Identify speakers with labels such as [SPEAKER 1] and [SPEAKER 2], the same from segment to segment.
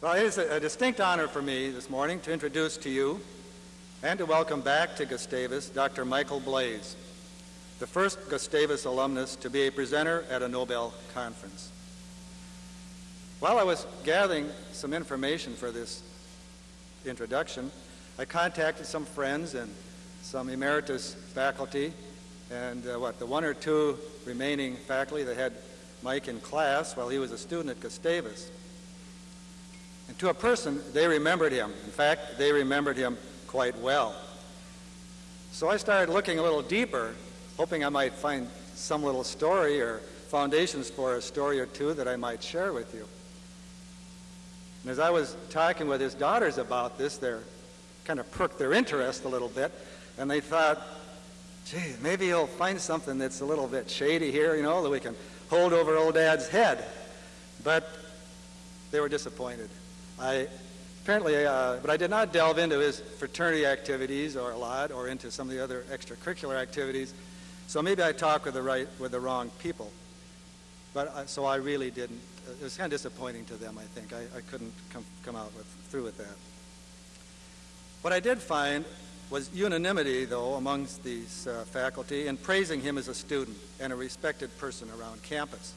[SPEAKER 1] Well, it is a, distinct honor for me this morning to introduce to you and to welcome back to Gustavus Dr. Michael Blaze, the first Gustavus alumnus to be a presenter at a Nobel conference. While I was gathering some information for this introduction, I contacted some friends and some emeritus faculty and uh, what, the one or two remaining faculty that had Mike in class while he was a student at Gustavus. And to a person, they remembered him. In fact, they remembered him quite well. So I started looking a little deeper, hoping I might find some little story or foundations for a story or two that I might share with you. And as I was talking with his daughters about this, they kind of perked their interest a little bit, and they thought, gee, maybe he'll find something that's a little bit shady here, you know, that we can hold over old dad's head. But they were disappointed. I apparently, uh, but I did not delve into his fraternity activities or a lot, or into some of the other extracurricular activities. So maybe I talked with the right, with the wrong people. But uh, so I really didn't. Uh, it was kind of disappointing to them. I think I, I couldn't come come out with through with that. What I did find was unanimity, though, amongst these uh, faculty in praising him as a student and a respected person around campus.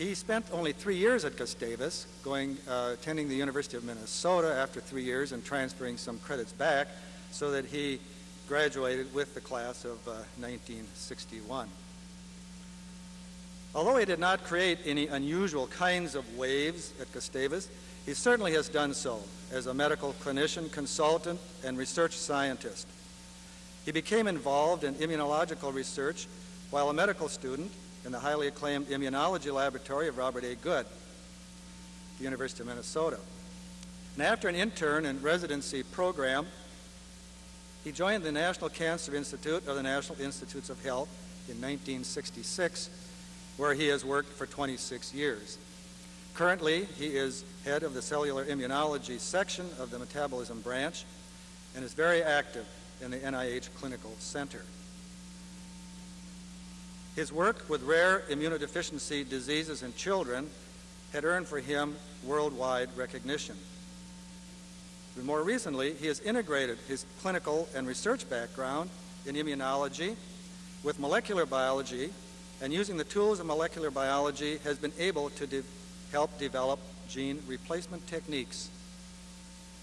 [SPEAKER 1] He spent only three years at Gustavus, going, uh, attending the University of Minnesota after three years and transferring some credits back so that he graduated with the class of uh, 1961. Although he did not create any unusual kinds of waves at Gustavus, he certainly has done so as a medical clinician, consultant, and research scientist. He became involved in immunological research while a medical student in the highly acclaimed immunology laboratory of Robert A. Good, the University of Minnesota. And after an intern and residency program, he joined the National Cancer Institute of the National Institutes of Health in 1966, where he has worked for 26 years. Currently, he is head of the cellular immunology section of the metabolism branch and is very active in the NIH Clinical Center. His work with rare immunodeficiency diseases in children had earned for him worldwide recognition. But more recently, he has integrated his clinical and research background in immunology with molecular biology, and using the tools of molecular biology has been able to de help develop gene replacement techniques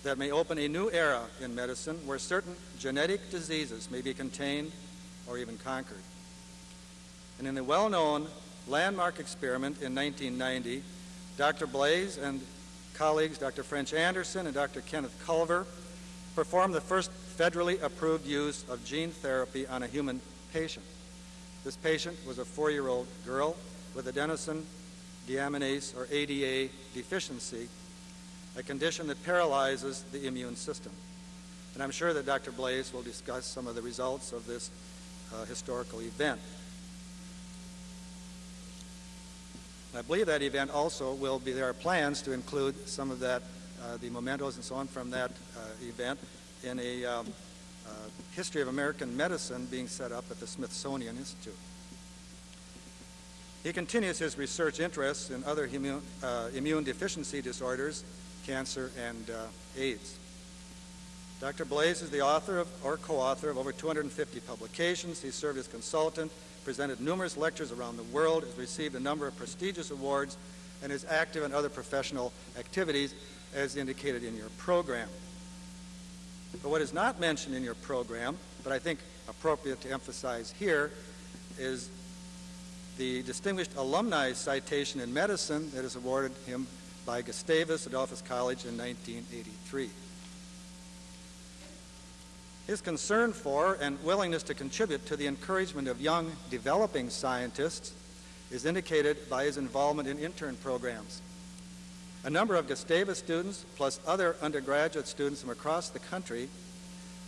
[SPEAKER 1] that may open a new era in medicine where certain genetic diseases may be contained or even conquered. And in the well-known landmark experiment in 1990, Dr. Blaze and colleagues Dr. French Anderson and Dr. Kenneth Culver performed the first federally approved use of gene therapy on a human patient. This patient was a four-year-old girl with adenosine deaminase or ADA deficiency, a condition that paralyzes the immune system. And I'm sure that Dr. Blaze will discuss some of the results of this uh, historical event. I believe that event also will be, there are plans to include some of that, uh, the mementos and so on from that uh, event in a um, uh, history of American medicine being set up at the Smithsonian Institute. He continues his research interests in other immune, uh, immune deficiency disorders, cancer, and AIDS. Dr. Blaze is the author of, or co-author of over 250 publications. He served as consultant presented numerous lectures around the world, has received a number of prestigious awards, and is active in other professional activities as indicated in your program. But what is not mentioned in your program, but I think appropriate to emphasize here, is the Distinguished Alumni Citation in Medicine that is awarded him by Gustavus Adolphus College in 1983. His concern for and willingness to contribute to the encouragement of young developing scientists is indicated by his involvement in intern programs. A number of Gustavus students, plus other undergraduate students from across the country,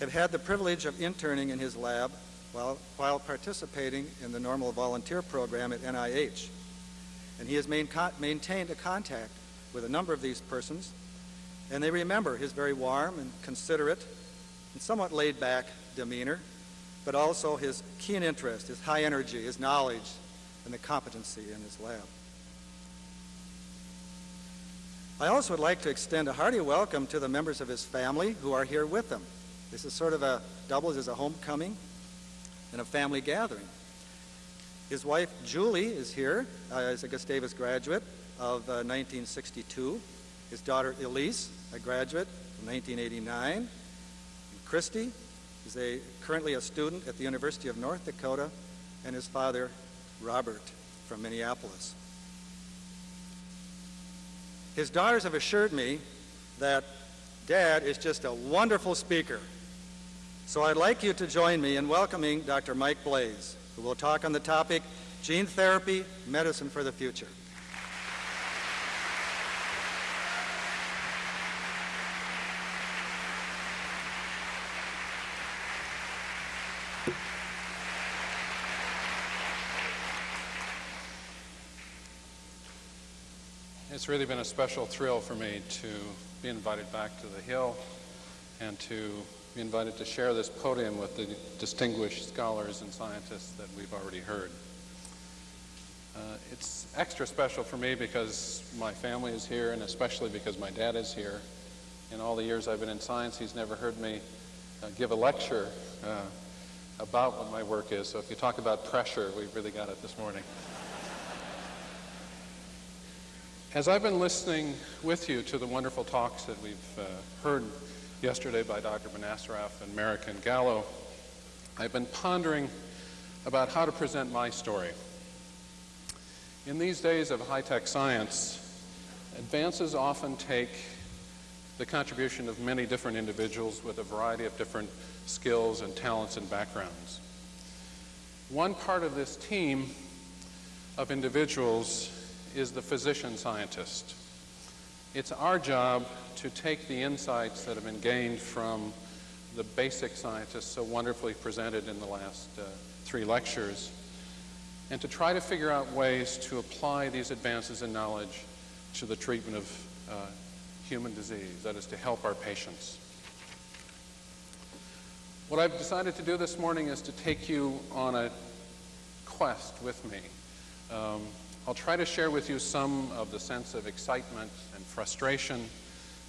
[SPEAKER 1] have had the privilege of interning in his lab while, while participating in the normal volunteer program at NIH. And he has main, maintained a contact with a number of these persons, and they remember his very warm and considerate and somewhat laid back demeanor, but also his keen interest, his high energy, his knowledge, and the competency in his lab. I also would like to extend a hearty welcome to the members of his family who are here with him. This is sort of a doubles as a homecoming and a family gathering. His wife Julie is here uh, as a Gustavus graduate of uh, 1962. His daughter Elise, a graduate from 1989. And Christy is a, currently a student at the University of North Dakota, and his father Robert from Minneapolis. His daughters have assured me that Dad is just a wonderful speaker. So I'd like you to join me in welcoming Dr. Mike Blaze, who will talk on the topic Gene Therapy, Medicine for the Future.
[SPEAKER 2] It's really been a special thrill for me to be invited back to the Hill and to be invited to share this podium with the distinguished scholars and scientists that we've already heard. Uh, it's extra special for me because my family is here and especially because my dad is here. In all the years I've been in science, he's never heard me uh, give a lecture uh, about what my work is. So if you talk about pressure, we've really got it this morning. As I've been listening with you to the wonderful talks that we've uh, heard yesterday by Dr. Benacerraf and Merrick and Gallo, I've been pondering about how to present my story. In these days of high-tech science, advances often take the contribution of many different individuals with a variety of different skills and talents and backgrounds. One part of this team of individuals is the physician scientist. It's our job to take the insights that have been gained from the basic scientists so wonderfully presented in the last uh, three lectures and to try to figure out ways to apply these advances in knowledge to the treatment of uh, human disease, that is to help our patients. What I've decided to do this morning is to take you on a quest with me. Um, I'll try to share with you some of the sense of excitement and frustration,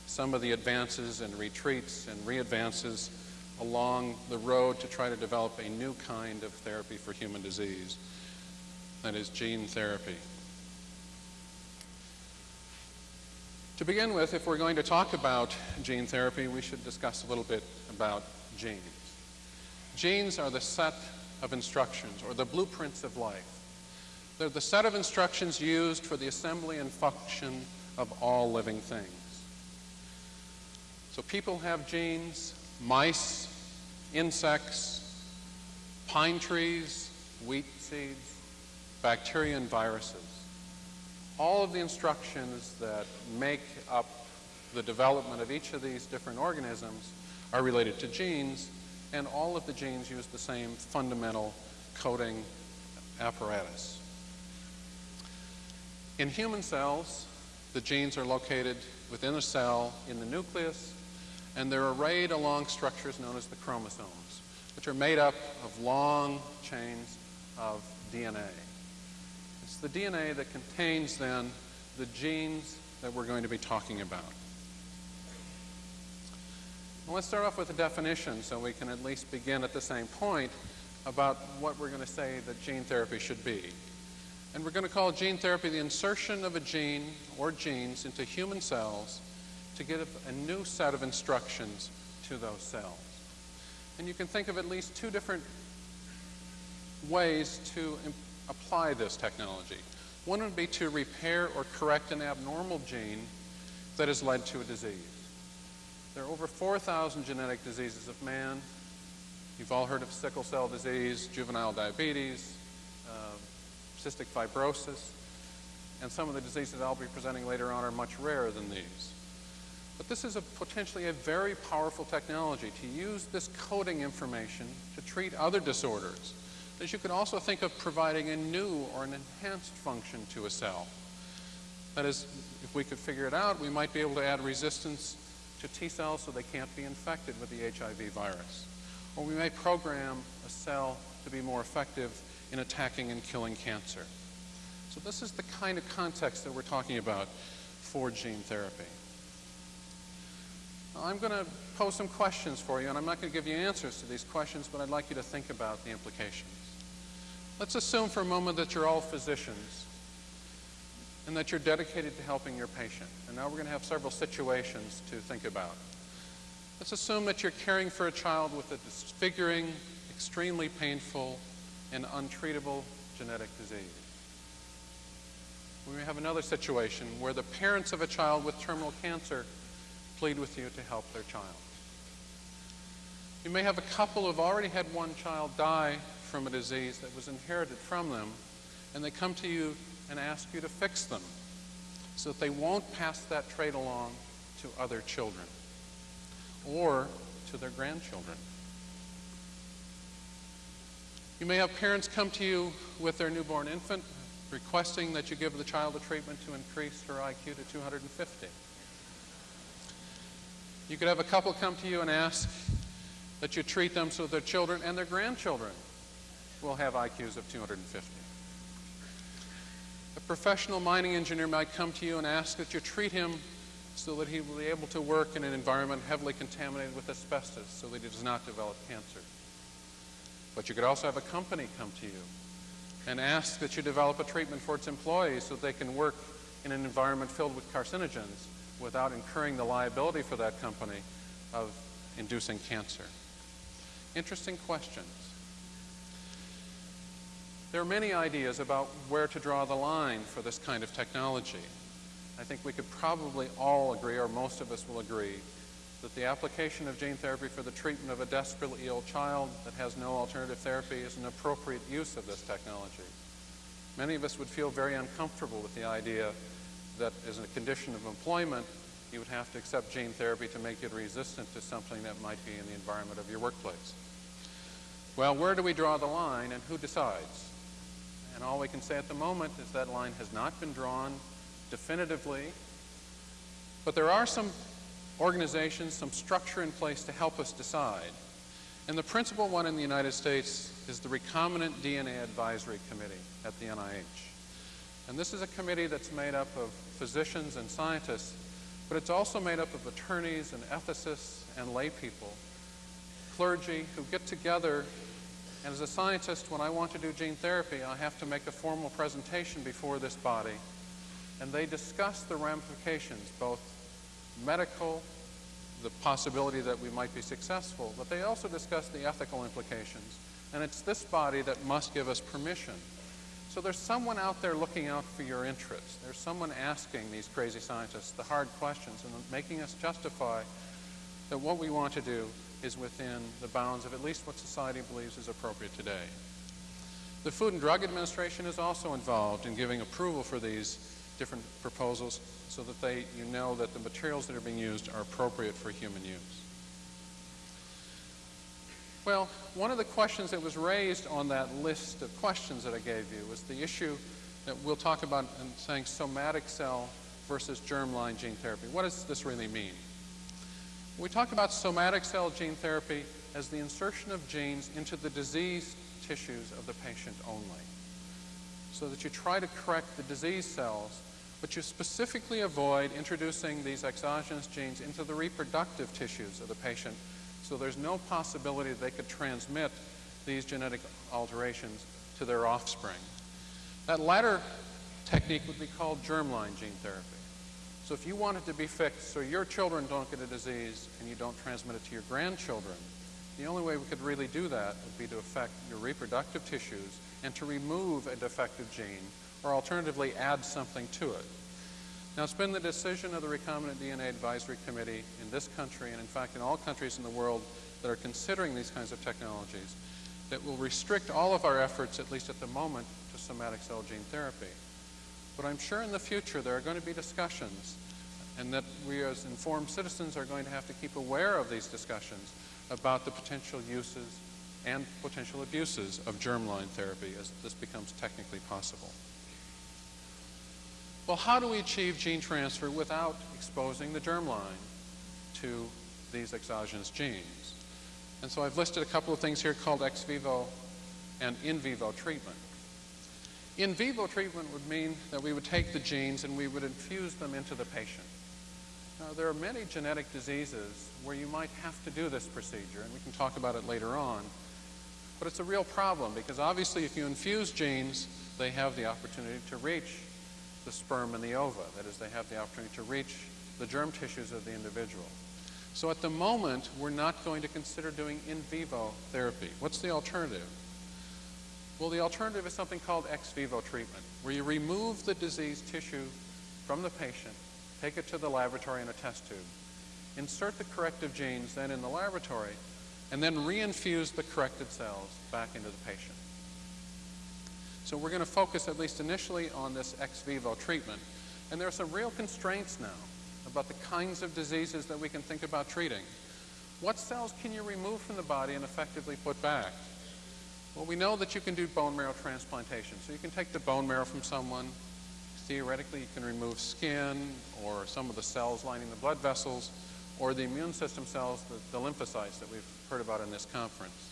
[SPEAKER 2] some of the advances and retreats and readvances along the road to try to develop a new kind of therapy for human disease, that is gene therapy. To begin with, if we're going to talk about gene therapy, we should discuss a little bit about genes. Genes are the set of instructions or the blueprints of life they're the set of instructions used for the assembly and function of all living things. So people have genes, mice, insects, pine trees, wheat seeds, bacteria and viruses. All of the instructions that make up the development of each of these different organisms are related to genes, and all of the genes use the same fundamental coding apparatus. In human cells, the genes are located within a cell in the nucleus, and they're arrayed along structures known as the chromosomes, which are made up of long chains of DNA. It's the DNA that contains then the genes that we're going to be talking about. Well, let's start off with a definition so we can at least begin at the same point about what we're going to say that gene therapy should be. And we're going to call gene therapy the insertion of a gene or genes into human cells to give a new set of instructions to those cells. And you can think of at least two different ways to apply this technology. One would be to repair or correct an abnormal gene that has led to a disease. There are over 4,000 genetic diseases of man. You've all heard of sickle cell disease, juvenile diabetes, uh, cystic fibrosis, and some of the diseases I'll be presenting later on are much rarer than these. But this is a potentially a very powerful technology to use this coding information to treat other disorders. As you could also think of providing a new or an enhanced function to a cell. That is, if we could figure it out, we might be able to add resistance to T cells so they can't be infected with the HIV virus. Or we may program a cell to be more effective in attacking and killing cancer. So this is the kind of context that we're talking about for gene therapy. Now, I'm going to pose some questions for you, and I'm not going to give you answers to these questions, but I'd like you to think about the implications. Let's assume for a moment that you're all physicians and that you're dedicated to helping your patient. And now we're going to have several situations to think about. Let's assume that you're caring for a child with a disfiguring, extremely painful, and untreatable genetic disease. We may have another situation where the parents of a child with terminal cancer plead with you to help their child. You may have a couple who've already had one child die from a disease that was inherited from them, and they come to you and ask you to fix them so that they won't pass that trait along to other children or to their grandchildren. You may have parents come to you with their newborn infant requesting that you give the child a treatment to increase her IQ to 250. You could have a couple come to you and ask that you treat them so their children and their grandchildren will have IQs of 250. A professional mining engineer might come to you and ask that you treat him so that he will be able to work in an environment heavily contaminated with asbestos so that he does not develop cancer. But you could also have a company come to you and ask that you develop a treatment for its employees so that they can work in an environment filled with carcinogens without incurring the liability for that company of inducing cancer. Interesting questions. There are many ideas about where to draw the line for this kind of technology. I think we could probably all agree, or most of us will agree, that the application of gene therapy for the treatment of a desperately ill child that has no alternative therapy is an appropriate use of this technology. Many of us would feel very uncomfortable with the idea that as a condition of employment, you would have to accept gene therapy to make you resistant to something that might be in the environment of your workplace. Well, where do we draw the line and who decides? And all we can say at the moment is that line has not been drawn definitively, but there are some organizations, some structure in place to help us decide. And the principal one in the United States is the Recombinant DNA Advisory Committee at the NIH. And this is a committee that's made up of physicians and scientists, but it's also made up of attorneys and ethicists and lay people, clergy who get together. And as a scientist, when I want to do gene therapy, I have to make a formal presentation before this body. And they discuss the ramifications, both medical, the possibility that we might be successful, but they also discuss the ethical implications. And it's this body that must give us permission. So there's someone out there looking out for your interests. There's someone asking these crazy scientists the hard questions and making us justify that what we want to do is within the bounds of at least what society believes is appropriate today. The Food and Drug Administration is also involved in giving approval for these different proposals so that they, you know that the materials that are being used are appropriate for human use. Well, one of the questions that was raised on that list of questions that I gave you was the issue that we'll talk about in saying somatic cell versus germline gene therapy. What does this really mean? We talk about somatic cell gene therapy as the insertion of genes into the diseased tissues of the patient only. So that you try to correct the disease cells but you specifically avoid introducing these exogenous genes into the reproductive tissues of the patient so there's no possibility they could transmit these genetic alterations to their offspring. That latter technique would be called germline gene therapy. So if you want it to be fixed so your children don't get a disease and you don't transmit it to your grandchildren, the only way we could really do that would be to affect your reproductive tissues and to remove a defective gene or alternatively add something to it. Now, it's been the decision of the Recombinant DNA Advisory Committee in this country, and in fact in all countries in the world that are considering these kinds of technologies, that will restrict all of our efforts, at least at the moment, to somatic cell gene therapy. But I'm sure in the future there are going to be discussions, and that we as informed citizens are going to have to keep aware of these discussions about the potential uses and potential abuses of germline therapy as this becomes technically possible. Well, how do we achieve gene transfer without exposing the germline to these exogenous genes? And so I've listed a couple of things here called ex vivo and in vivo treatment. In vivo treatment would mean that we would take the genes and we would infuse them into the patient. Now, there are many genetic diseases where you might have to do this procedure, and we can talk about it later on. But it's a real problem because obviously if you infuse genes, they have the opportunity to reach the sperm and the ova. That is, they have the opportunity to reach the germ tissues of the individual. So at the moment, we're not going to consider doing in vivo therapy. What's the alternative? Well, the alternative is something called ex vivo treatment, where you remove the diseased tissue from the patient, take it to the laboratory in a test tube, insert the corrective genes then in the laboratory, and then reinfuse the corrected cells back into the patient. So we're going to focus, at least initially, on this ex vivo treatment. And there are some real constraints now about the kinds of diseases that we can think about treating. What cells can you remove from the body and effectively put back? Well, we know that you can do bone marrow transplantation. So you can take the bone marrow from someone. Theoretically, you can remove skin or some of the cells lining the blood vessels or the immune system cells, the, the lymphocytes that we've heard about in this conference.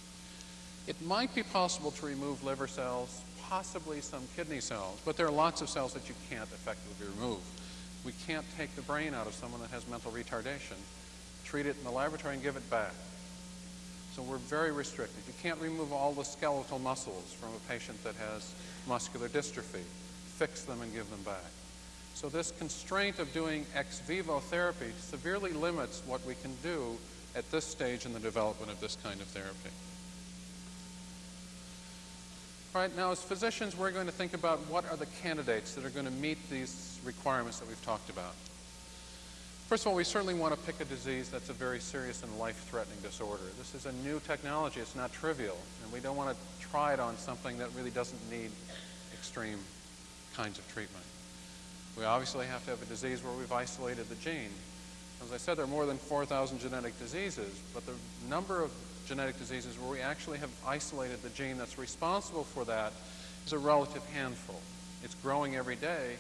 [SPEAKER 2] It might be possible to remove liver cells, possibly some kidney cells, but there are lots of cells that you can't effectively remove. We can't take the brain out of someone that has mental retardation, treat it in the laboratory and give it back. So we're very restricted. You can't remove all the skeletal muscles from a patient that has muscular dystrophy, fix them and give them back. So this constraint of doing ex vivo therapy severely limits what we can do at this stage in the development of this kind of therapy. All right, now as physicians, we're going to think about what are the candidates that are going to meet these requirements that we've talked about. First of all, we certainly want to pick a disease that's a very serious and life-threatening disorder. This is a new technology. It's not trivial, and we don't want to try it on something that really doesn't need extreme kinds of treatment. We obviously have to have a disease where we've isolated the gene. As I said, there are more than 4,000 genetic diseases, but the number of genetic diseases where we actually have isolated the gene that's responsible for that is a relative handful. It's growing every day,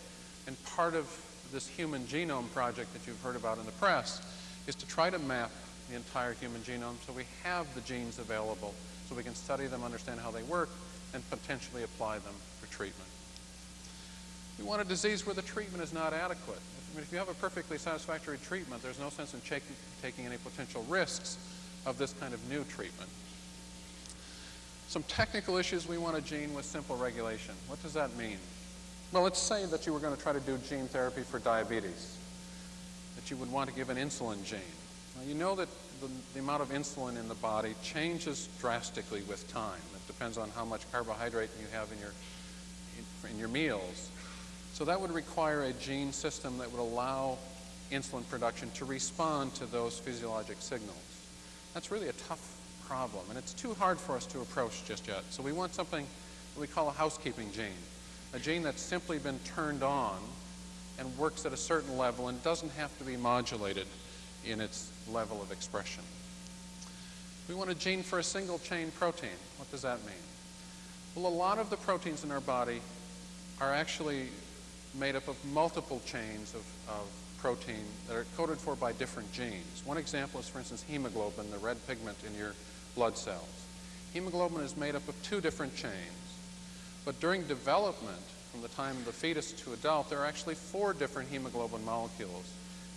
[SPEAKER 2] and part of this human genome project that you've heard about in the press is to try to map the entire human genome so we have the genes available so we can study them, understand how they work, and potentially apply them for treatment. We want a disease where the treatment is not adequate. I mean, if you have a perfectly satisfactory treatment, there's no sense in taking any potential risks of this kind of new treatment. Some technical issues we want a gene with simple regulation. What does that mean? Well, let's say that you were going to try to do gene therapy for diabetes, that you would want to give an insulin gene. Now, you know that the, the amount of insulin in the body changes drastically with time. It depends on how much carbohydrate you have in your, in, in your meals. So that would require a gene system that would allow insulin production to respond to those physiologic signals. That's really a tough problem, and it's too hard for us to approach just yet. So we want something that we call a housekeeping gene, a gene that's simply been turned on and works at a certain level and doesn't have to be modulated in its level of expression. We want a gene for a single chain protein. What does that mean? Well, a lot of the proteins in our body are actually made up of multiple chains of, of protein that are coded for by different genes. One example is, for instance, hemoglobin, the red pigment in your blood cells. Hemoglobin is made up of two different chains. But during development, from the time of the fetus to adult, there are actually four different hemoglobin molecules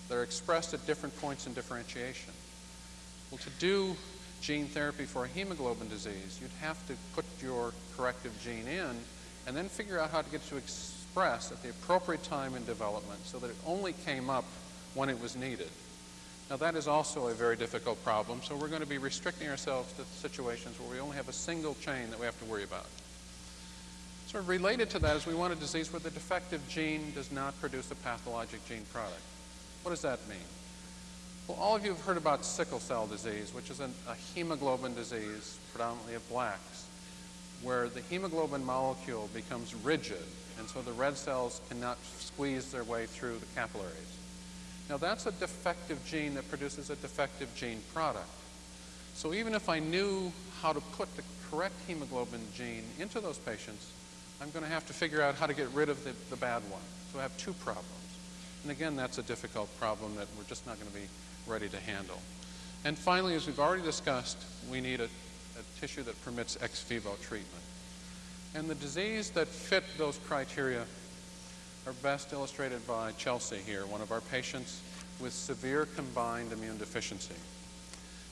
[SPEAKER 2] that are expressed at different points in differentiation. Well, to do gene therapy for a hemoglobin disease, you'd have to put your corrective gene in and then figure out how to get to express at the appropriate time in development so that it only came up when it was needed. Now that is also a very difficult problem, so we're going to be restricting ourselves to situations where we only have a single chain that we have to worry about. Sort of related to that is we want a disease where the defective gene does not produce a pathologic gene product. What does that mean? Well, all of you have heard about sickle cell disease, which is an, a hemoglobin disease, predominantly of blacks, where the hemoglobin molecule becomes rigid and so the red cells cannot squeeze their way through the capillaries. Now that's a defective gene that produces a defective gene product. So even if I knew how to put the correct hemoglobin gene into those patients, I'm going to have to figure out how to get rid of the, the bad one. So I have two problems. And again, that's a difficult problem that we're just not going to be ready to handle. And finally, as we've already discussed, we need a, a tissue that permits ex vivo treatment. And the disease that fit those criteria are best illustrated by Chelsea here, one of our patients with severe combined immune deficiency.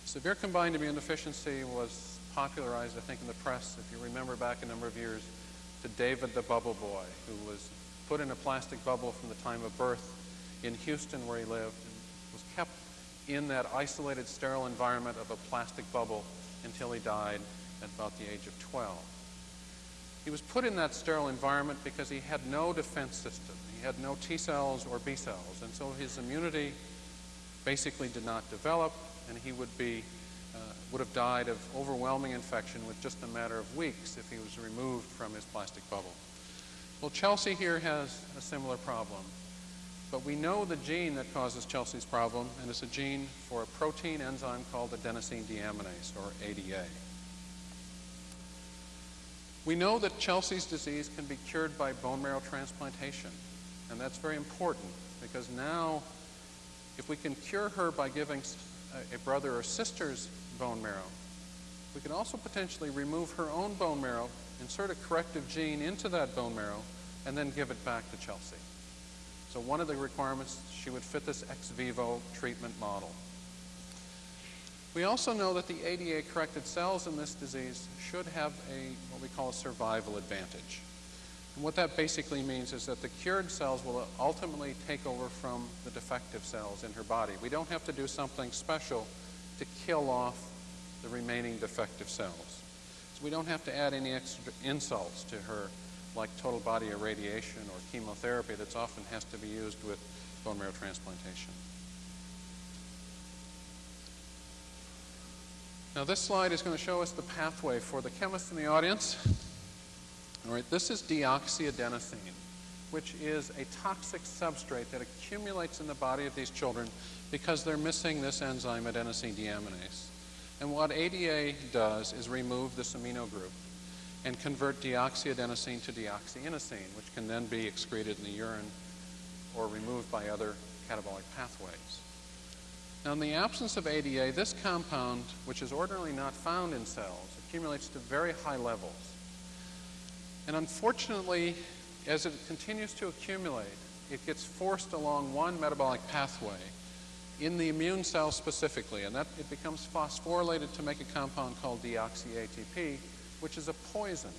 [SPEAKER 2] Severe combined immune deficiency was popularized, I think, in the press, if you remember back a number of years, to David the Bubble Boy, who was put in a plastic bubble from the time of birth in Houston where he lived and was kept in that isolated, sterile environment of a plastic bubble until he died at about the age of 12. He was put in that sterile environment because he had no defense system. He had no T cells or B cells, and so his immunity basically did not develop, and he would be uh, would have died of overwhelming infection with just a matter of weeks if he was removed from his plastic bubble. Well, Chelsea here has a similar problem, but we know the gene that causes Chelsea's problem, and it's a gene for a protein enzyme called adenosine deaminase, or ADA. We know that Chelsea's disease can be cured by bone marrow transplantation, and that's very important because now, if we can cure her by giving a brother or sister's bone marrow, we can also potentially remove her own bone marrow, insert a corrective gene into that bone marrow, and then give it back to Chelsea. So one of the requirements, she would fit this ex vivo treatment model. We also know that the ADA-corrected cells in this disease should have a what we call a survival advantage. And what that basically means is that the cured cells will ultimately take over from the defective cells in her body. We don't have to do something special to kill off the remaining defective cells. So we don't have to add any extra insults to her like total body irradiation or chemotherapy that's often has to be used with bone marrow transplantation. Now this slide is going to show us the pathway for the chemists in the audience. All right, this is deoxyadenosine, which is a toxic substrate that accumulates in the body of these children because they're missing this enzyme adenosine deaminase. And what ADA does is remove this amino group and convert deoxyadenosine to deoxyinosine, which can then be excreted in the urine or removed by other catabolic pathways. Now, in the absence of ADA, this compound, which is ordinarily not found in cells, accumulates to very high levels. And unfortunately, as it continues to accumulate, it gets forced along one metabolic pathway in the immune cell specifically, and that it becomes phosphorylated to make a compound called deoxy-ATP, which is a poison,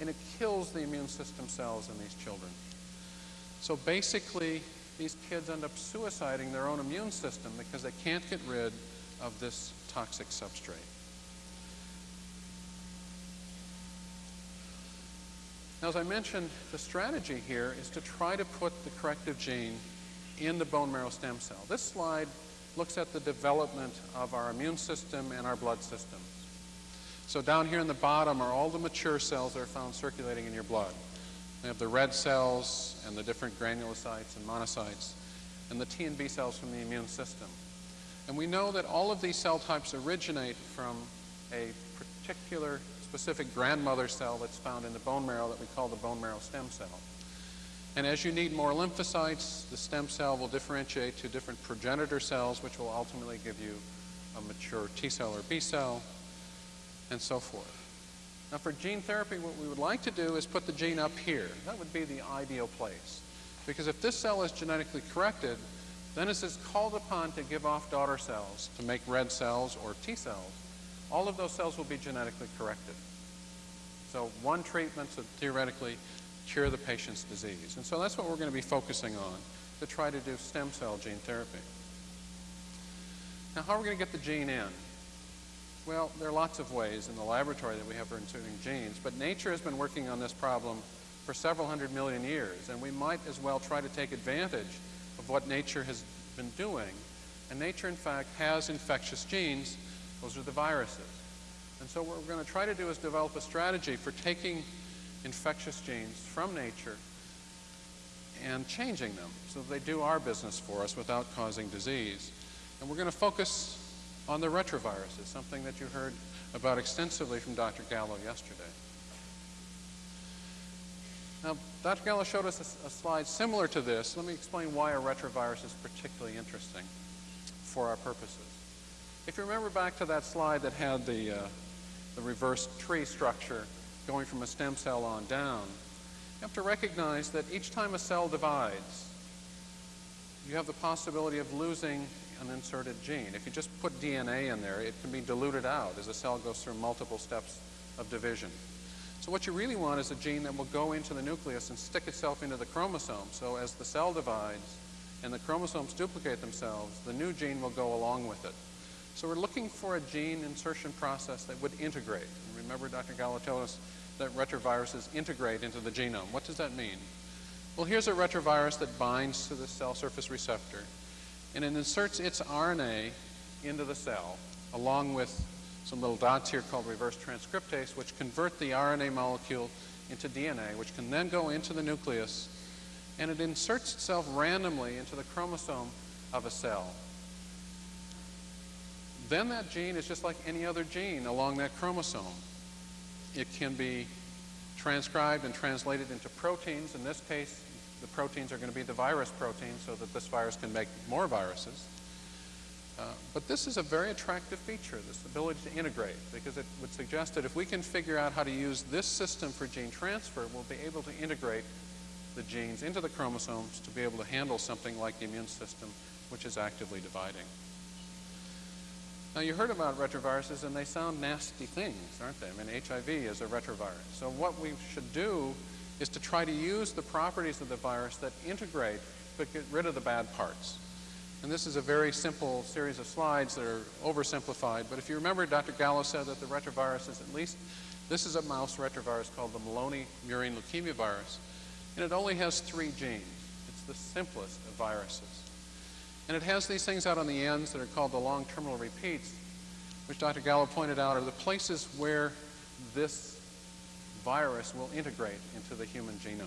[SPEAKER 2] and it kills the immune system cells in these children. So basically, these kids end up suiciding their own immune system because they can't get rid of this toxic substrate. Now, as I mentioned, the strategy here is to try to put the corrective gene in the bone marrow stem cell. This slide looks at the development of our immune system and our blood systems. So down here in the bottom are all the mature cells that are found circulating in your blood. We have the red cells and the different granulocytes and monocytes and the T and B cells from the immune system. And we know that all of these cell types originate from a particular specific grandmother cell that's found in the bone marrow that we call the bone marrow stem cell. And as you need more lymphocytes, the stem cell will differentiate to different progenitor cells, which will ultimately give you a mature T cell or B cell, and so forth. Now for gene therapy, what we would like to do is put the gene up here. That would be the ideal place. Because if this cell is genetically corrected, then it is called upon to give off daughter cells to make red cells or T cells. All of those cells will be genetically corrected. So one treatment to theoretically cure the patient's disease. And so that's what we're going to be focusing on to try to do stem cell gene therapy. Now how are we going to get the gene in? Well, there are lots of ways in the laboratory that we have for inserting genes, but nature has been working on this problem for several hundred million years, and we might as well try to take advantage of what nature has been doing. And nature, in fact, has infectious genes. Those are the viruses. And so what we're going to try to do is develop a strategy for taking infectious genes from nature and changing them so that they do our business for us without causing disease. And we're going to focus on the retroviruses, something that you heard about extensively from Dr. Gallo yesterday. Now, Dr. Gallo showed us a, a, slide similar to this. Let me explain why a retrovirus is particularly interesting for our purposes. If you remember back to that slide that had the, uh, the reverse tree structure going from a stem cell on down, you have to recognize that each time a cell divides, you have the possibility of losing an inserted gene. If you just put DNA in there, it can be diluted out as a cell goes through multiple steps of division. So what you really want is a gene that will go into the nucleus and stick itself into the chromosome. So as the cell divides and the chromosomes duplicate themselves, the new gene will go along with it. So we're looking for a gene insertion process that would integrate. And remember Dr. Gallo told us that retroviruses integrate into the genome. What does that mean? Well, here's a retrovirus that binds to the cell surface receptor, and it inserts its RNA into the cell, along with some little dots here called reverse transcriptase, which convert the RNA molecule into DNA, which can then go into the nucleus, and it inserts itself randomly into the chromosome of a cell. Then that gene is just like any other gene along that chromosome. It can be transcribed and translated into proteins. In this case, the proteins are going to be the virus proteins so that this virus can make more viruses. Uh, but this is a very attractive feature, this ability to integrate, because it would suggest that if we can figure out how to use this system for gene transfer, we'll be able to integrate the genes into the chromosomes to be able to handle something like the immune system, which is actively dividing. Now, you heard about retroviruses, and they sound nasty things, aren't they? I mean, HIV is a retrovirus. So what we should do is to try to use the properties of the virus that integrate but get rid of the bad parts. And this is a very simple series of slides that are oversimplified, but if you remember, Dr. Gallo said that the retrovirus is at least, this is a mouse retrovirus called the Maloney murine leukemia virus, and it only has three genes. It's the simplest of viruses. And it has these things out on the ends that are called the long terminal repeats, which Dr. Gallo pointed out are the places where this virus will integrate into the human genome.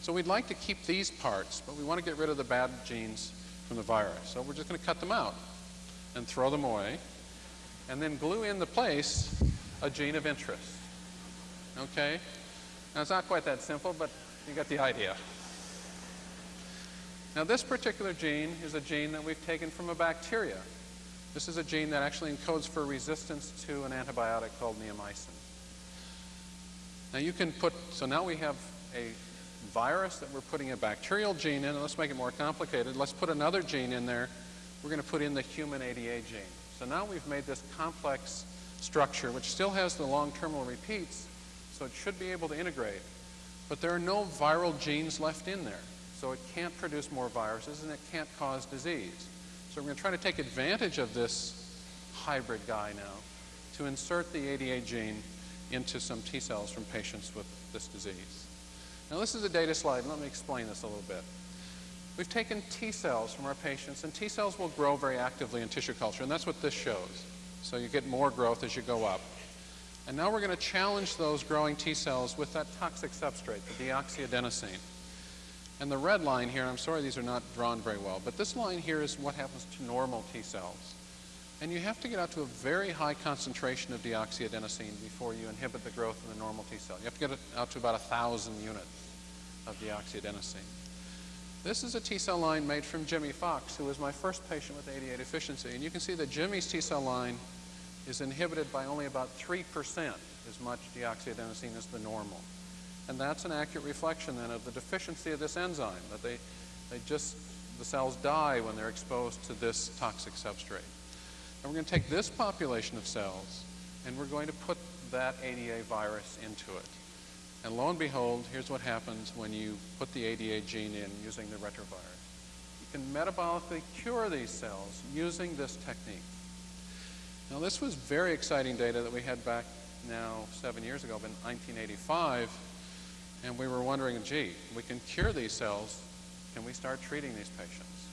[SPEAKER 2] So we'd like to keep these parts, but we want to get rid of the bad genes from the virus. So we're just going to cut them out and throw them away, and then glue in the place a gene of interest. Okay? Now it's not quite that simple, but you got the idea. Now this particular gene is a gene that we've taken from a bacteria. This is a gene that actually encodes for resistance to an antibiotic called neomycin. Now you can put, so now we have a virus that we're putting a bacterial gene in. And let's make it more complicated. Let's put another gene in there. We're going to put in the human ADA gene. So now we've made this complex structure, which still has the long terminal repeats, so it should be able to integrate. But there are no viral genes left in there. So it can't produce more viruses and it can't cause disease. So we're going to try to take advantage of this hybrid guy now to insert the ADA gene into some T cells from patients with this disease. Now this is a data slide. Let me explain this a little bit. We've taken T cells from our patients, and T cells will grow very actively in tissue culture, and that's what this shows. So you get more growth as you go up. And now we're going to challenge those growing T cells with that toxic substrate, the deoxyadenosine. And the red line here, I'm sorry these are not drawn very well, but this line here is what happens to normal T cells. And you have to get out to a very high concentration of deoxyadenosine before you inhibit the growth of the normal T cell. You have to get it out to about 1,000 units of deoxyadenosine. This is a T cell line made from Jimmy Fox, who was my first patient with ADA deficiency. And you can see that Jimmy's T cell line is inhibited by only about 3% as much deoxyadenosine as the normal. And that's an accurate reflection then of the deficiency of this enzyme, that they, they just, the cells die when they're exposed to this toxic substrate. And we're going to take this population of cells and we're going to put that ADA virus into it. And lo and behold, here's what happens when you put the ADA gene in using the retrovirus. You can metabolically cure these cells using this technique. Now this was very exciting data that we had back now seven years ago, in 1985, and we were wondering, gee, we can cure these cells, can we start treating these patients?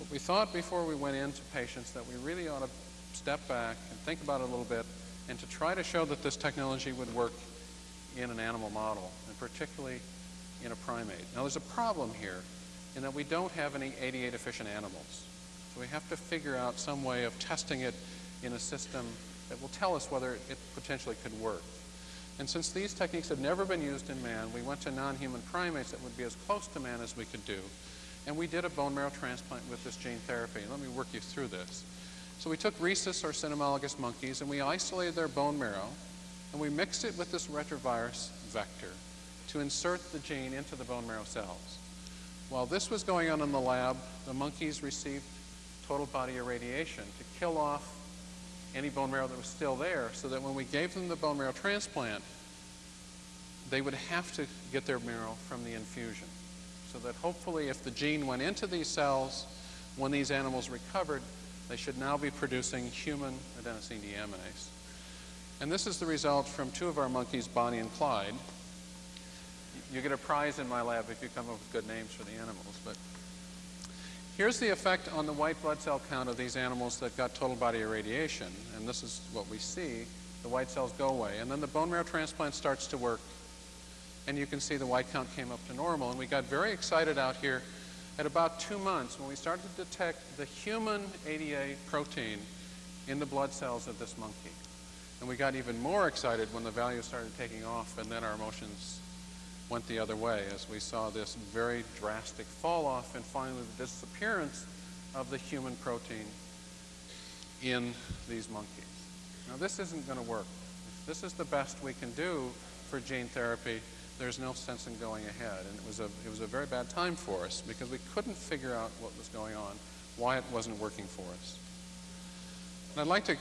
[SPEAKER 2] But we thought before we went into patients that we really ought to step back and think about it a little bit and to try to show that this technology would work in an animal model, and particularly in a primate. Now there's a problem here in that we don't have any ADA deficient animals. So we have to figure out some way of testing it in a system that will tell us whether it potentially could work. And since these techniques have never been used in man, we went to non-human primates that would be as close to man as we could do. And we did a bone marrow transplant with this gene therapy. Let me work you through this. So we took rhesus or cynomolgus monkeys and we isolated their bone marrow and we mixed it with this retrovirus vector to insert the gene into the bone marrow cells. While this was going on in the lab, the monkeys received total body irradiation to kill off any bone marrow that was still there so that when we gave them the bone marrow transplant, they would have to get their marrow from the infusion. So that hopefully if the gene went into these cells, when these animals recovered, they should now be producing human adenosine deaminase. And this is the result from two of our monkeys, Bonnie and Clyde. You get a prize in my lab if you come up with good names for the animals. But here's the effect on the white blood cell count of these animals that got total body irradiation. And this is what we see. The white cells go away. And then the bone marrow transplant starts to work. And you can see the white count came up to normal. And we got very excited out here at about two months when we started to detect the human ADA protein in the blood cells of this monkey. And we got even more excited when the values started taking off and then our emotions went the other way as we saw this very drastic fall off and finally the disappearance of the human protein in these monkeys. Now this isn't going to work. This is the best we can do for gene therapy, there's no sense in going ahead. And it was, a, it was a very bad time for us because we couldn't figure out what was going on, why it wasn't working for us. And I'd like to,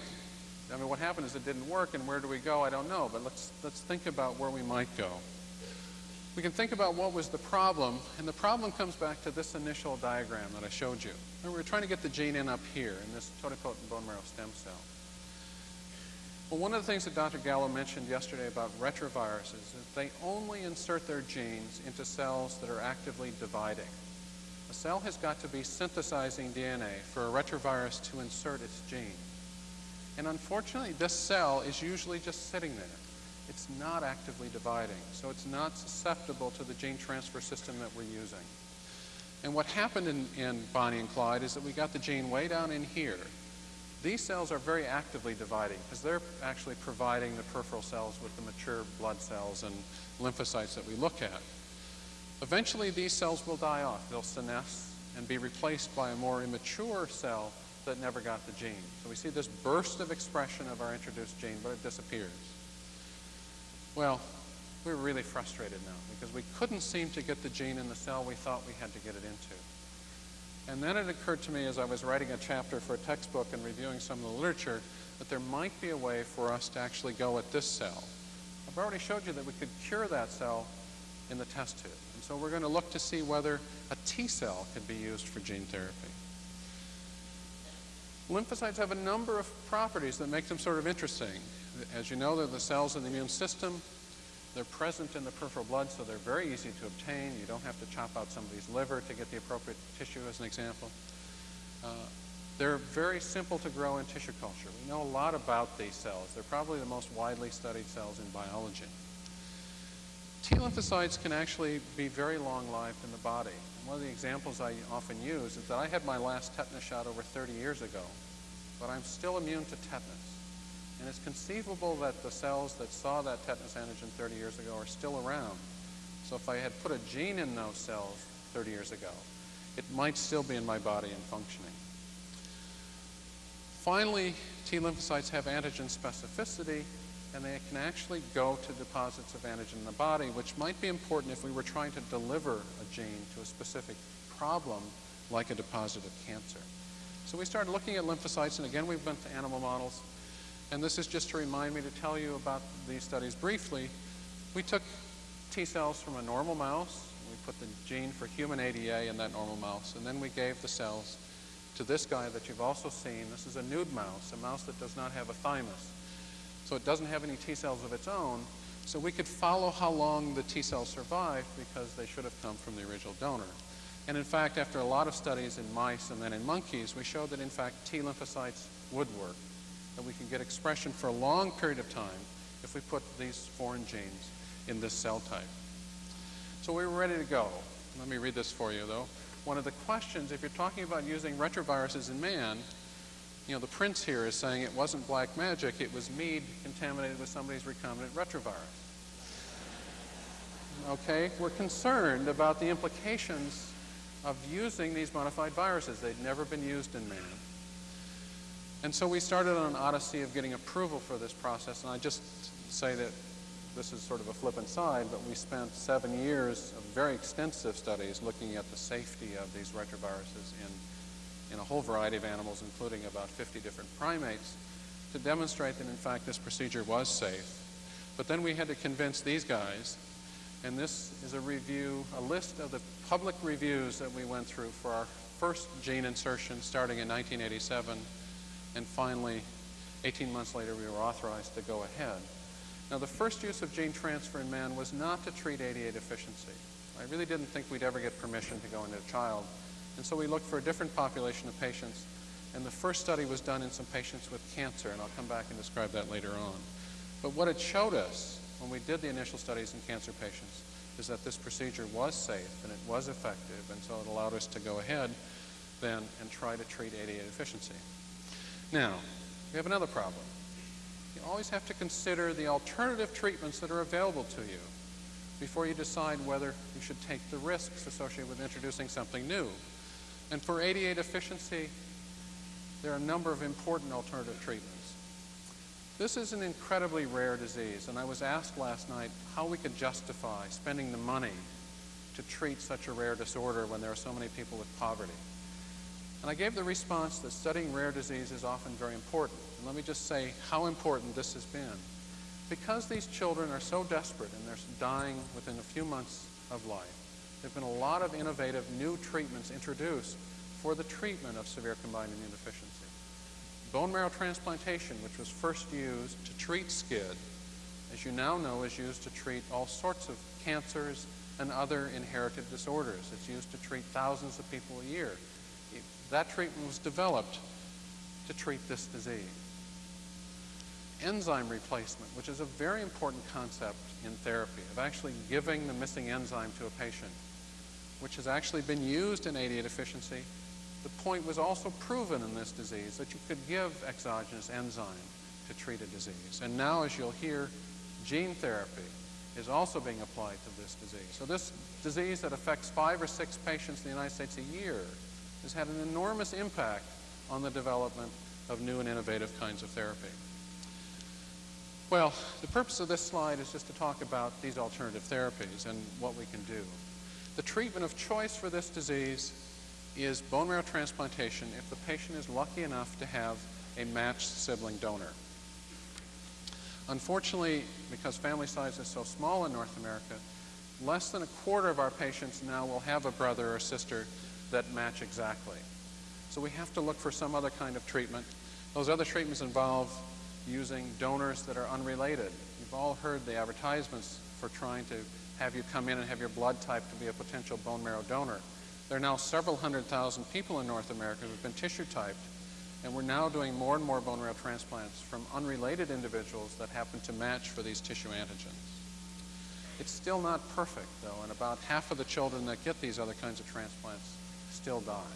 [SPEAKER 2] I mean, what happened is it didn't work, and where do we go? I don't know, but let's, let's think about where we might go. We can think about what was the problem, and the problem comes back to this initial diagram that I showed you. Remember, we are trying to get the gene in up here in this totipotent bone marrow stem cell. Well, one of the things that Dr. Gallo mentioned yesterday about retroviruses is that they only insert their genes into cells that are actively dividing. A cell has got to be synthesizing DNA for a retrovirus to insert its gene. And unfortunately, this cell is usually just sitting there. It's not actively dividing, so it's not susceptible to the gene transfer system that we're using. And what happened in, in Bonnie and Clyde is that we got the gene way down in here, these cells are very actively dividing because they're actually providing the peripheral cells with the mature blood cells and lymphocytes that we look at. Eventually, these cells will die off. They'll senesce and be replaced by a more immature cell that never got the gene. So we see this burst of expression of our introduced gene, but it disappears. Well, we're really frustrated now because we couldn't seem to get the gene in the cell we thought we had to get it into. And then it occurred to me as I was writing a chapter for a textbook and reviewing some of the literature that there might be a way for us to actually go at this cell. I've already showed you that we could cure that cell in the test tube. And so we're going to look to see whether a T cell could be used for gene therapy. Lymphocytes have a number of properties that make them sort of interesting. As you know, they're the cells in the immune system. They're present in the peripheral blood, so they're very easy to obtain. You don't have to chop out somebody's liver to get the appropriate tissue, as an example. Uh, they're very simple to grow in tissue culture. We know a lot about these cells. They're probably the most widely studied cells in biology. T lymphocytes can actually be very long-lived in the body. And one of the examples I often use is that I had my last tetanus shot over 30 years ago, but I'm still immune to tetanus. And it's conceivable that the cells that saw that tetanus antigen 30 years ago are still around. So if I had put a gene in those cells 30 years ago, it might still be in my body and functioning. Finally, T lymphocytes have antigen specificity, and they can actually go to deposits of antigen in the body, which might be important if we were trying to deliver a gene to a specific problem, like a deposit of cancer. So we started looking at lymphocytes, and again, we've went to animal models. And this is just to remind me to tell you about these studies briefly. We took T cells from a normal mouse. We put the gene for human ADA in that normal mouse. And then we gave the cells to this guy that you've also seen. This is a nude mouse, a mouse that does not have a thymus. So it doesn't have any T cells of its own. So we could follow how long the T cells survived because they should have come from the original donor. And in fact, after a lot of studies in mice and then in monkeys, we showed that in fact T lymphocytes would work we can get expression for a long period of time if we put these foreign genes in this cell type. So we were ready to go. Let me read this for you, though. One of the questions, if you're talking about using retroviruses in man, you know, the prince here is saying it wasn't black magic, it was mead contaminated with somebody's recombinant retrovirus. Okay, we're concerned about the implications of using these modified viruses. They'd never been used in man. And so we started on an odyssey of getting approval for this process, and I just say that this is sort of a flippant side, but we spent seven years of very extensive studies looking at the safety of these retroviruses in, in a whole variety of animals, including about 50 different primates, to demonstrate that in fact this procedure was safe. But then we had to convince these guys, and this is a review, a list of the public reviews that we went through for our first gene insertion starting in 1987, and finally, 18 months later, we were authorized to go ahead. Now, the first use of gene transfer in man was not to treat ADA deficiency. I really didn't think we'd ever get permission to go into a child, and so we looked for a different population of patients, and the first study was done in some patients with cancer, and I'll come back and describe that later on. But what it showed us when we did the initial studies in cancer patients is that this procedure was safe and it was effective, and so it allowed us to go ahead then and try to treat ADA deficiency. Now, we have another problem. You always have to consider the alternative treatments that are available to you before you decide whether you should take the risks associated with introducing something new. And for ADA deficiency, there are a number of important alternative treatments. This is an incredibly rare disease, and I was asked last night how we could justify spending the money to treat such a rare disorder when there are so many people with poverty. And I gave the response that studying rare disease is often very important. And let me just say how important this has been. Because these children are so desperate and they're dying within a few months of life, there have been a lot of innovative new treatments introduced for the treatment of severe combined immune deficiency. Bone marrow transplantation, which was first used to treat SCID, as you now know, is used to treat all sorts of cancers and other inherited disorders. It's used to treat thousands of people a year. That treatment was developed to treat this disease. Enzyme replacement, which is a very important concept in therapy, of actually giving the missing enzyme to a patient, which has actually been used in ADA deficiency. The point was also proven in this disease that you could give exogenous enzyme to treat a disease. And now, as you'll hear, gene therapy is also being applied to this disease. So this disease that affects five or six patients in the United States a year has had an enormous impact on the development of new and innovative kinds of therapy. Well, the purpose of this slide is just to talk about these alternative therapies and what we can do. The treatment of choice for this disease is bone marrow transplantation if the patient is lucky enough to have a matched sibling donor. Unfortunately, because family size is so small in North America, less than a quarter of our patients now will have a brother or sister that match exactly. So we have to look for some other kind of treatment. Those other treatments involve using donors that are unrelated. You've all heard the advertisements for trying to have you come in and have your blood type to be a potential bone marrow donor. There are now several hundred thousand people in North America who have been tissue typed, and we're now doing more and more bone marrow transplants from unrelated individuals that happen to match for these tissue antigens. It's still not perfect, though, and about half of the children that get these other kinds of transplants still die.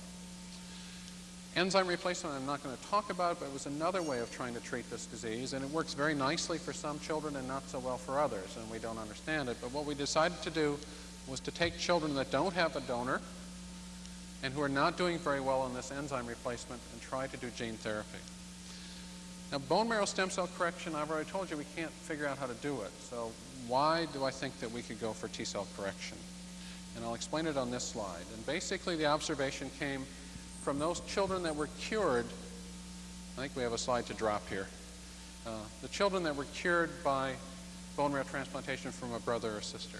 [SPEAKER 2] Enzyme replacement I'm not going to talk about, but it was another way of trying to treat this disease, and it works very nicely for some children and not so well for others, and we don't understand it. But what we decided to do was to take children that don't have a donor and who are not doing very well on this enzyme replacement and try to do gene therapy. Now, bone marrow stem cell correction, I've already told you we can't figure out how to do it. So why do I think that we could go for T-cell correction? And I'll explain it on this slide. And basically the observation came from those children that were cured. I think we have a slide to drop here. Uh, the children that were cured by bone marrow transplantation from a brother or sister.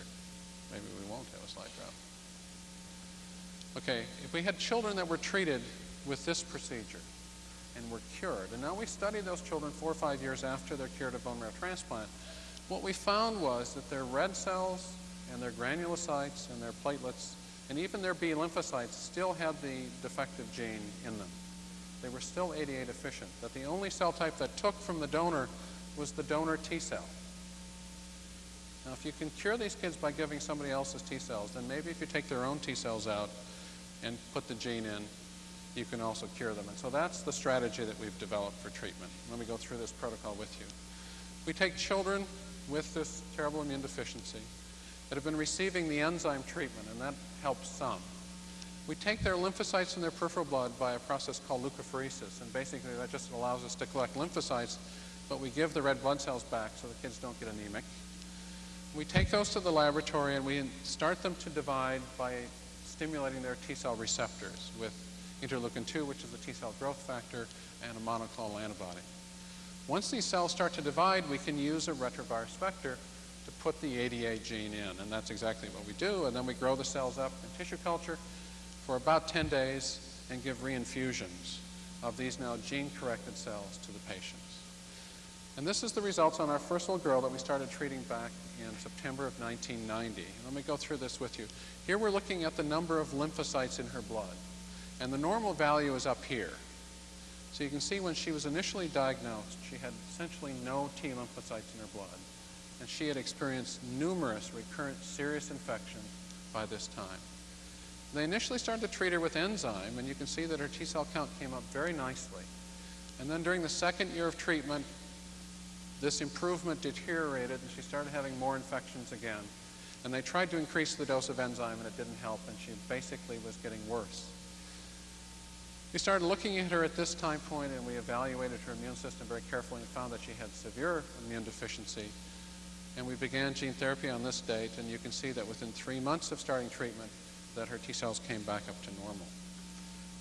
[SPEAKER 2] Maybe we won't have a slide drop. Okay, if we had children that were treated with this procedure and were cured, and now we studied those children four or five years after they're cured of bone marrow transplant, what we found was that their red cells and their granulocytes and their platelets and even their B lymphocytes still had the defective gene in them. They were still 88 efficient, that the only cell type that took from the donor was the donor T cell. Now, if you can cure these kids by giving somebody else's T cells, then maybe if you take their own T cells out and put the gene in, you can also cure them. And so that's the strategy that we've developed for treatment. Let me go through this protocol with you. We take children with this terrible immune deficiency that have been receiving the enzyme treatment, and that helps some. We take their lymphocytes in their peripheral blood by a process called leukapheresis, and basically that just allows us to collect lymphocytes but we give the red blood cells back so the kids don't get anemic. We take those to the laboratory and we start them to divide by stimulating their T cell receptors with interleukin 2, which is the T cell growth factor, and a monoclonal antibody. Once these cells start to divide, we can use a retrovirus vector to put the ADA gene in, and that's exactly what we do. And then we grow the cells up in tissue culture for about 10 days and give reinfusions of these now gene-corrected cells to the patients. And this is the results on our first little girl that we started treating back in September of 1990. Let me go through this with you. Here we're looking at the number of lymphocytes in her blood. And the normal value is up here. So you can see when she was initially diagnosed, she had essentially no T lymphocytes in her blood. And she had experienced numerous recurrent serious infections by this time. They initially started to treat her with enzyme, and you can see that her T cell count came up very nicely. And then during the second year of treatment, this improvement deteriorated and she started having more infections again. And they tried to increase the dose of enzyme and it didn't help and she basically was getting worse. We started looking at her at this time point and we evaluated her immune system very carefully and found that she had severe immune deficiency. And we began gene therapy on this date and you can see that within three months of starting treatment that her T cells came back up to normal.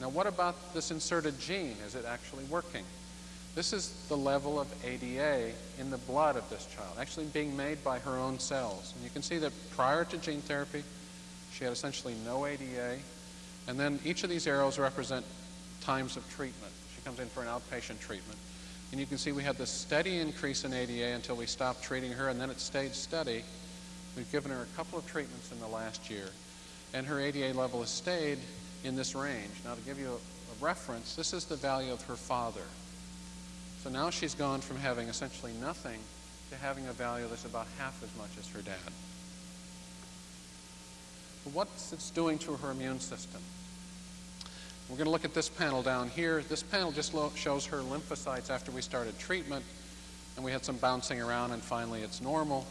[SPEAKER 2] Now what about this inserted gene? Is it actually working? This is the level of ADA in the blood of this child, actually being made by her own cells. And you can see that prior to gene therapy, she had essentially no ADA. And then each of these arrows represent times of treatment. She comes in for an outpatient treatment. And you can see we had this steady increase in ADA until we stopped treating her, and then it stayed steady. We've given her a couple of treatments in the last year, and her ADA level has stayed in this range. Now, to give you a, a reference, this is the value of her father. So now she's gone from having essentially nothing to having a value that's about half as much as her dad. What's it's doing to her immune system? We're going to look at this panel down here. This panel just shows her lymphocytes after we started treatment, and we had some bouncing around, and finally it's normal.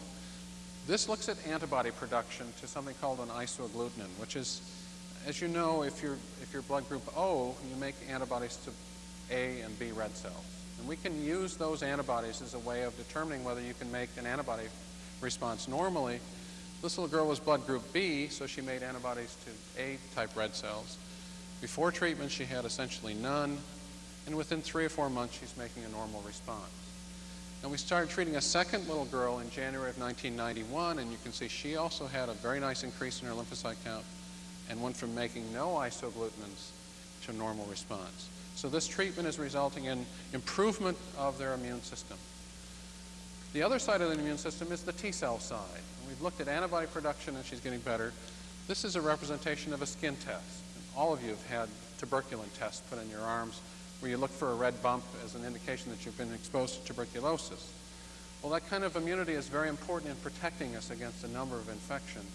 [SPEAKER 2] This looks at antibody production to something called an isoagglutinin, which is, as you know, if you're, if you're blood group O, you make antibodies to A and B red cells. And we can use those antibodies as a way of determining whether you can make an antibody response normally. This little girl was blood group B, so she made antibodies to A-type red cells. Before treatment, she had essentially none, and within three or four months, she's making a normal response. And we started treating a second little girl in January of 1991, and you can see she also had a very nice increase in her lymphocyte count and went from making no isoglutinins to normal response. So this treatment is resulting in improvement of their immune system. The other side of the immune system is the T cell side. And we've looked at antibody production and she's getting better. This is a representation of a skin test. All of you have had tuberculin tests put in your arms where you look for a red bump as an indication that you've been exposed to tuberculosis. Well, that kind of immunity is very important in protecting us against a number of infections.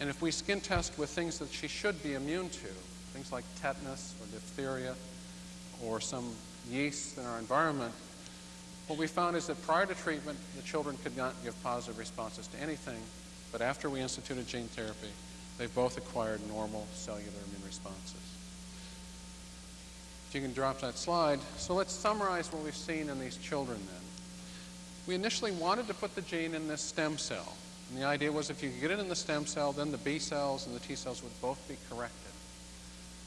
[SPEAKER 2] And if we skin test with things that she should be immune to, things like tetanus or diphtheria, or some yeast in our environment, what we found is that prior to treatment, the children could not give positive responses to anything, but after we instituted gene therapy, they both acquired normal cellular immune responses. If you can drop that slide. So let's summarize what we've seen in these children then. We initially wanted to put the gene in this stem cell. And the idea was if you could get it in the stem cell, then the B cells and the T cells would both be corrected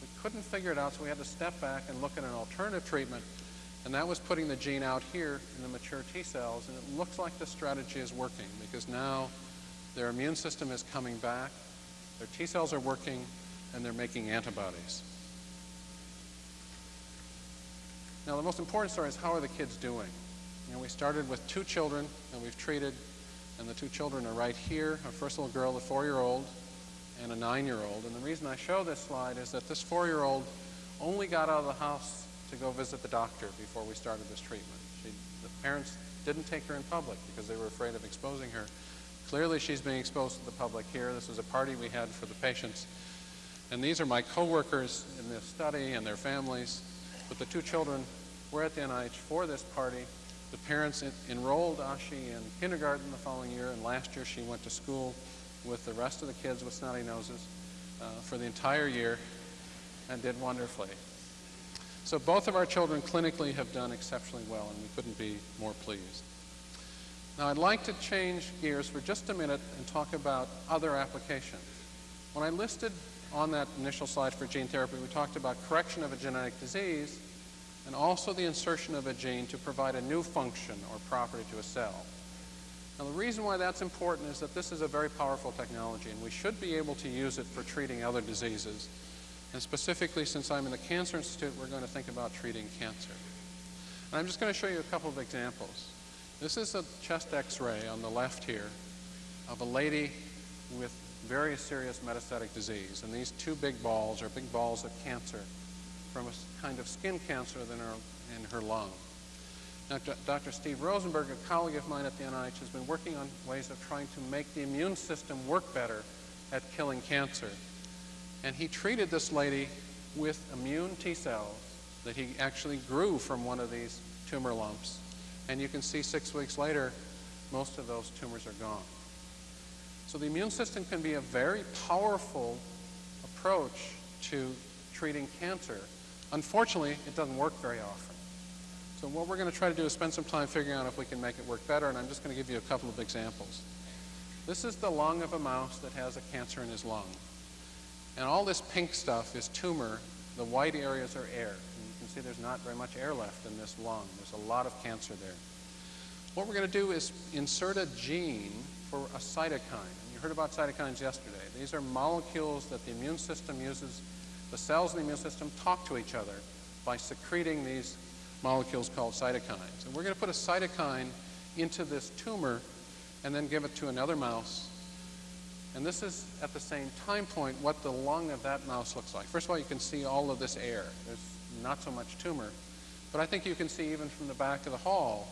[SPEAKER 2] We couldn't figure it out, so we had to step back and look at an alternative treatment. And that was putting the gene out here in the mature T cells. And it looks like the strategy is working because now their immune system is coming back, their T cells are working, and they're making antibodies. Now, the most important story is how are the kids doing? You know, we started with two children and we've treated, and the two children are right here. Our first little girl, a four-year-old, and a nine-year-old. And the reason I show this slide is that this four-year-old only got out of the house to go visit the doctor before we started this treatment. She, the parents didn't take her in public because they were afraid of exposing her. Clearly, she's being exposed to the public here. This is a party we had for the patients. And these are my coworkers in this study and their families. But the two children were at the NIH for this party. The parents enrolled Ashi in kindergarten the following year, and last year she went to school with the rest of the kids with snotty noses uh, for the entire year and did wonderfully. So both of our children clinically have done exceptionally well, and we couldn't be more pleased. Now, I'd like to change gears for just a minute and talk about other applications. When I listed on that initial slide for gene therapy, we talked about correction of a genetic disease and also the insertion of a gene to provide a new function or property to a cell. Now, the reason why that's important is that this is a very powerful technology, and we should be able to use it for treating other diseases. And specifically, since I'm in the Cancer Institute, we're going to think about treating cancer. And I'm just going to show you a couple of examples. This is a chest x-ray on the left here of a lady with very serious metastatic disease. And these two big balls are big balls of cancer from a kind of skin cancer in her, in her lung. Now, Dr. Steve Rosenberg, a colleague of mine at the NIH, has been working on ways of trying to make the immune system work better at killing cancer. And he treated this lady with immune T cells that he actually grew from one of these tumor lumps. And you can see six weeks later, most of those tumors are gone. So the immune system can be a very powerful approach to treating cancer. Unfortunately, it doesn't work very often. So what we're going to try to do is spend some time figuring out if we can make it work better, and I'm just going to give you a couple of examples. This is the lung of a mouse that has a cancer in his lung. And all this pink stuff is tumor. The white areas are air. See there's not very much air left in this lung. There's a lot of cancer there. What we're going to do is insert a gene for a cytokine. And you heard about cytokines yesterday. These are molecules that the immune system uses. The cells in the immune system talk to each other by secreting these molecules called cytokines. And we're going to put a cytokine into this tumor and then give it to another mouse and this is, at the same time point, what the lung of that mouse looks like. First of all, you can see all of this air. There's not so much tumor. But I think you can see even from the back of the hall,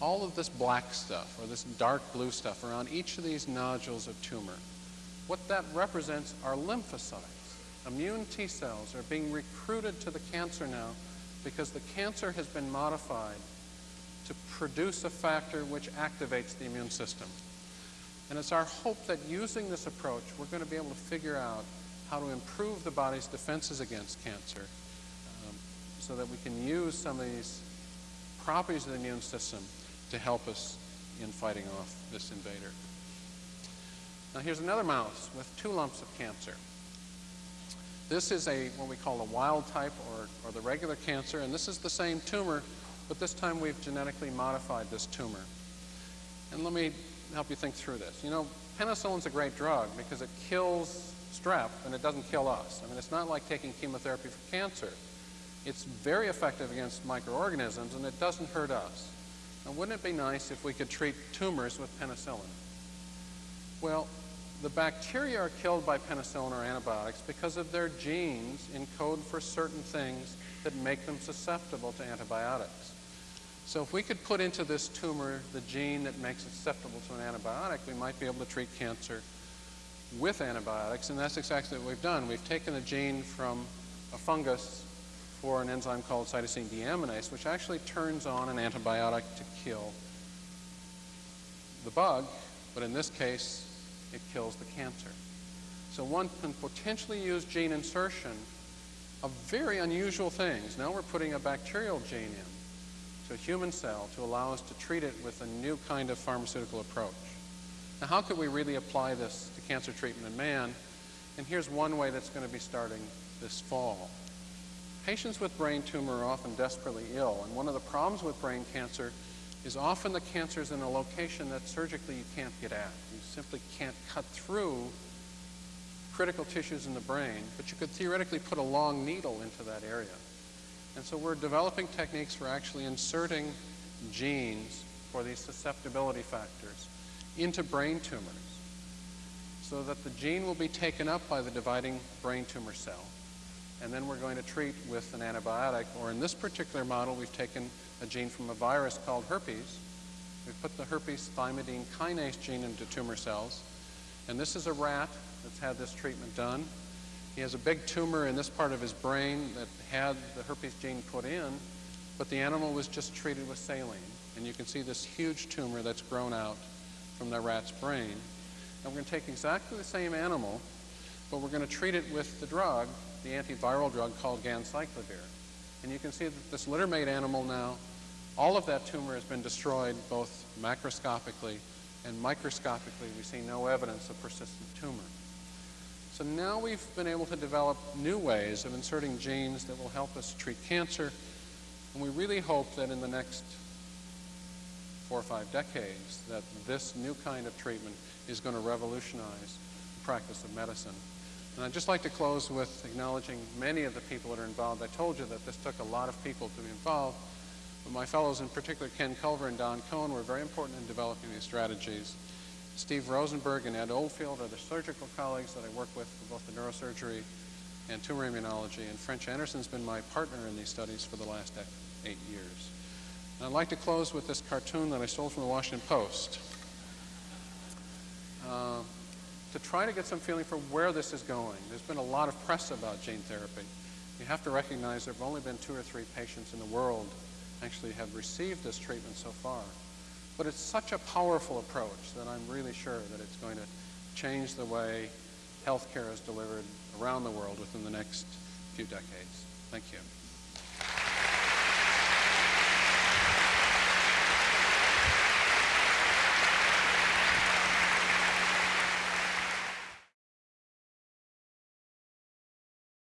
[SPEAKER 2] all of this black stuff or this dark blue stuff around each of these nodules of tumor. What that represents are lymphocytes. Immune T cells are being recruited to the cancer now because the cancer has been modified to produce a factor which activates the immune system. And it's our hope that using this approach, we're going to be able to figure out how to improve the body's defenses against cancer so that we can use some of these properties of the immune system to help us in fighting off this invader. Now here's another mouse with two lumps of cancer. This is a what we call a wild type or, or the regular cancer, and this is the same tumor, but this time we've genetically modified this tumor. And let me help you think through this. You know, penicillin's a great drug because it kills strep and it doesn't kill us. I mean, it's not like taking chemotherapy for cancer. It's very effective against microorganisms and it doesn't hurt us. Now, wouldn't it be nice if we could treat tumors with penicillin? Well, the bacteria are killed by penicillin or antibiotics because of their genes encode for certain things that make them susceptible to antibiotics. So if we could put into this tumor the gene that makes it susceptible to an antibiotic, we might be able to treat cancer with antibiotics, and that's exactly what we've done. We've taken a gene from a fungus for an enzyme called cytosine deaminase, which actually turns on an antibiotic to kill the bug, but in this case, it kills the cancer. So one can potentially use gene insertion of very unusual things. Now we're putting a bacterial gene in to a human cell to allow us to treat it with a new kind of pharmaceutical approach. Now, how could we really apply this to cancer treatment in man? And here's one way that's going to be starting this fall. Patients with brain tumor are often desperately ill, and one of the problems with brain cancer is often the cancer is in a location that surgically you can't get at. You simply can't cut through critical tissues in the brain, but you could theoretically put a long needle into that area. And so we're developing techniques for actually inserting genes for these susceptibility factors into brain tumors so that the gene will be taken up by the dividing brain tumor cell. And then we're going to treat with an antibiotic, or in this particular model, we've taken a gene from a virus called herpes. We've put the herpes thymidine kinase gene into tumor cells. And this is a rat that's had this treatment done. He has a big tumor in this part of his brain that had the herpes gene put in, but the animal was just treated with saline. And you can see this huge tumor that's grown out from the rat's brain. And we're going to take exactly the same animal, but we're going to treat it with the drug, the antiviral drug called ganciclovir. And you can see that this littermate animal now, all of that tumor has been destroyed both macroscopically and microscopically. We see no evidence of persistent tumor. So now we've been able to develop new ways of inserting genes that will help us treat cancer. And we really hope that in the next four or five decades that this new kind of treatment is going to revolutionize the practice of medicine. And I'd just like to close with acknowledging many of the people that are involved. I told you that this took a lot of people to be involved. But my fellows, in particular Ken Culver and Don Cohen, were very important in developing these strategies. Steve Rosenberg and Ed Oldfield are the surgical colleagues that I work with for both the neurosurgery and tumor immunology. And French Anderson's been my partner in these studies for the last eight years. And I'd like to close with this cartoon that I stole from the Washington Post. Uh, to try to get some feeling for where this is going. There's been a lot of press about gene therapy. You have to recognize there have only been two or three patients in the world actually have received this treatment so far. But it's such a powerful approach that I'm really sure that it's going to change the way healthcare is delivered around the world within the next few decades. Thank you.